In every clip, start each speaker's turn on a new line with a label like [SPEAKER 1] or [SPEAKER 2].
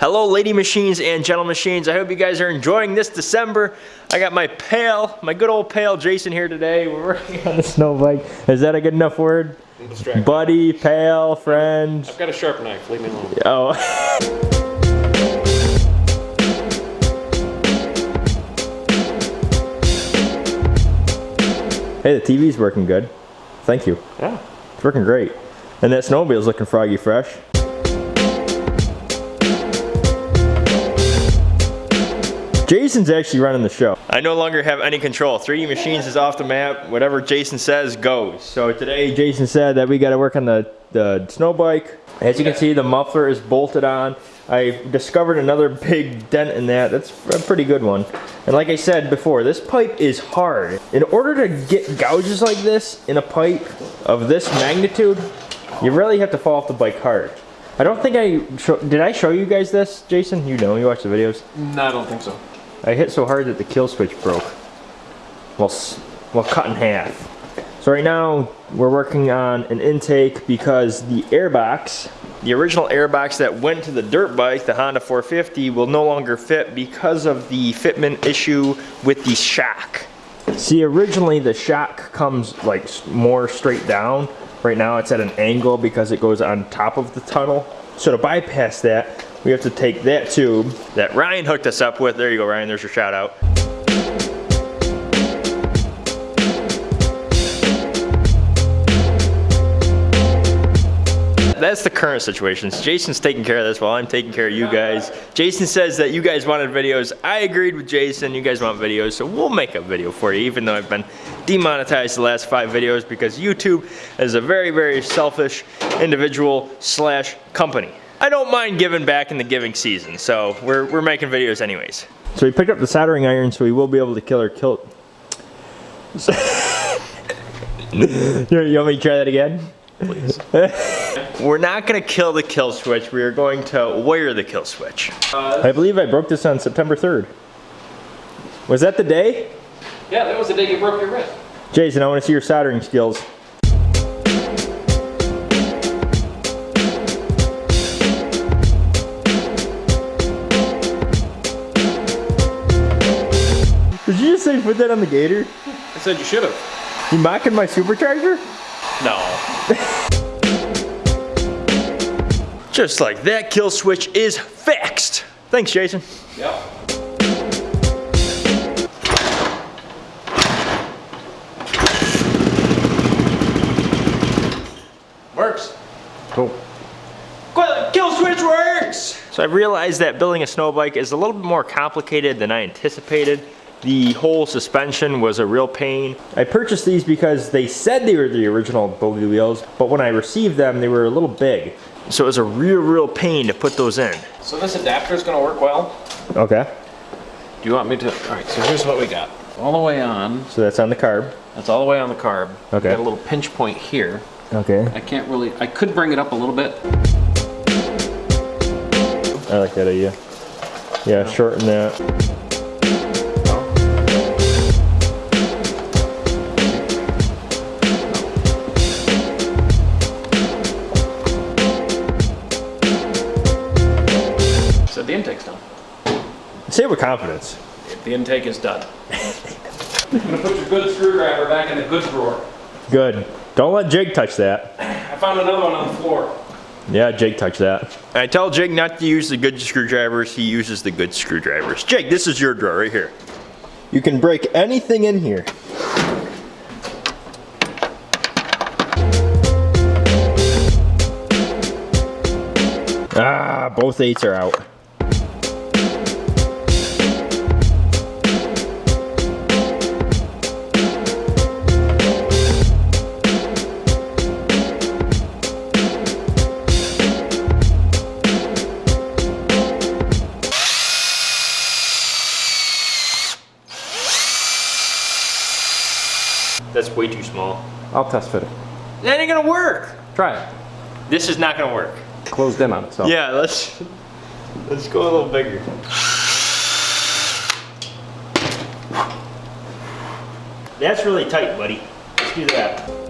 [SPEAKER 1] Hello lady machines and gentle machines. I hope you guys are enjoying this December. I got my pal, my good old pal Jason here today. We're working on the snow bike. Is that a good enough word? Buddy, pal, friend.
[SPEAKER 2] I've got a sharp knife, leave me alone.
[SPEAKER 1] Oh. hey, the TV's working good. Thank you.
[SPEAKER 2] Yeah.
[SPEAKER 1] It's working great. And that snowmobile's looking froggy fresh. Jason's actually running the show. I no longer have any control. 3D Machines is off the map. Whatever Jason says goes. So today Jason said that we got to work on the, the snow bike. As you can see, the muffler is bolted on. I discovered another big dent in that. That's a pretty good one. And like I said before, this pipe is hard. In order to get gouges like this in a pipe of this magnitude, you really have to fall off the bike hard. I don't think I, did I show you guys this, Jason? You know, you watch the videos.
[SPEAKER 2] No, I don't think so.
[SPEAKER 1] I hit so hard that the kill switch broke. Well, well cut in half. So right now we're working on an intake because the airbox, the original airbox that went to the dirt bike, the Honda 450, will no longer fit because of the fitment issue with the shock. See, originally the shock comes like more straight down. Right now it's at an angle because it goes on top of the tunnel. So to bypass that, we have to take that tube that Ryan hooked us up with. There you go, Ryan, there's your shout out. That's the current situation. Jason's taking care of this while I'm taking care of you guys. Jason says that you guys wanted videos. I agreed with Jason, you guys want videos, so we'll make a video for you, even though I've been demonetized the last five videos because YouTube is a very, very selfish individual slash company. I don't mind giving back in the giving season, so we're, we're making videos anyways. So we picked up the soldering iron so we will be able to kill our kilt. you want me to try that again? Please. we're not gonna kill the kill switch, we are going to wire the kill switch. Uh, I believe I broke this on September 3rd. Was that the day?
[SPEAKER 2] Yeah, that was the day you broke your wrist.
[SPEAKER 1] Jason, I wanna see your soldering skills. Did you just say put that on the gator?
[SPEAKER 2] I said you should have.
[SPEAKER 1] You mocking my supercharger?
[SPEAKER 2] No.
[SPEAKER 1] Just like that, kill switch is fixed. Thanks, Jason.
[SPEAKER 2] Yep.
[SPEAKER 1] Cool. Kill switch works! So I realized that building a snow bike is a little bit more complicated than I anticipated. The whole suspension was a real pain. I purchased these because they said they were the original bogey wheels, but when I received them, they were a little big. So it was a real, real pain to put those in.
[SPEAKER 2] So this adapter is gonna work well?
[SPEAKER 1] Okay.
[SPEAKER 2] Do you want me to, all right, so here's what we got. All the way on.
[SPEAKER 1] So that's on the carb.
[SPEAKER 2] That's all the way on the carb.
[SPEAKER 1] Okay.
[SPEAKER 2] Got a little pinch point here.
[SPEAKER 1] Okay.
[SPEAKER 2] I can't really, I could bring it up a little bit.
[SPEAKER 1] I like that idea. Yeah, shorten that.
[SPEAKER 2] So the intake's done.
[SPEAKER 1] Say it with confidence.
[SPEAKER 2] The intake is done. I'm gonna put your good screwdriver back in the good drawer.
[SPEAKER 1] Good. Don't let Jake touch that.
[SPEAKER 2] I found another one on the floor.
[SPEAKER 1] Yeah, Jake touched that. I tell Jake not to use the good screwdrivers, he uses the good screwdrivers. Jake, this is your drawer right here. You can break anything in here. Ah, both eights are out. Way too small.
[SPEAKER 3] I'll test fit it.
[SPEAKER 1] That ain't gonna work.
[SPEAKER 3] Try it.
[SPEAKER 1] This is not gonna work.
[SPEAKER 3] Closed in on itself.
[SPEAKER 1] Yeah, let's let's go a little bigger. That's really tight, buddy. Let's do that.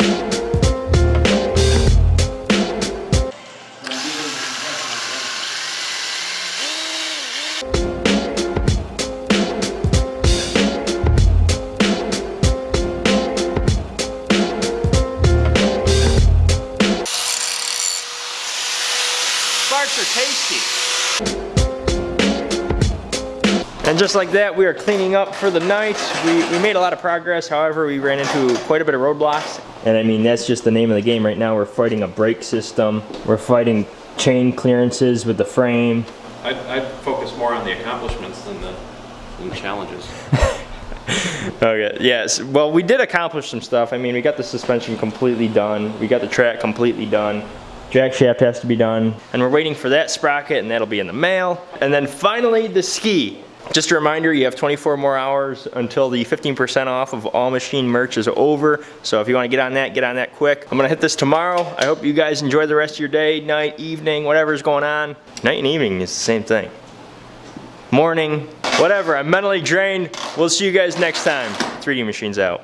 [SPEAKER 1] And just like that, we are cleaning up for the night. We, we made a lot of progress. However, we ran into quite a bit of roadblocks. And I mean, that's just the name of the game right now. We're fighting a brake system. We're fighting chain clearances with the frame.
[SPEAKER 2] I'd, I'd focus more on the accomplishments than the, than the challenges.
[SPEAKER 1] Okay, yes. Well, we did accomplish some stuff. I mean, we got the suspension completely done. We got the track completely done. Jack shaft has to be done. And we're waiting for that sprocket and that'll be in the mail. And then finally, the ski. Just a reminder, you have 24 more hours until the 15% off of all machine merch is over. So if you want to get on that, get on that quick. I'm gonna hit this tomorrow. I hope you guys enjoy the rest of your day, night, evening, whatever's going on. Night and evening is the same thing. Morning, whatever. I'm mentally drained. We'll see you guys next time. 3D Machines out.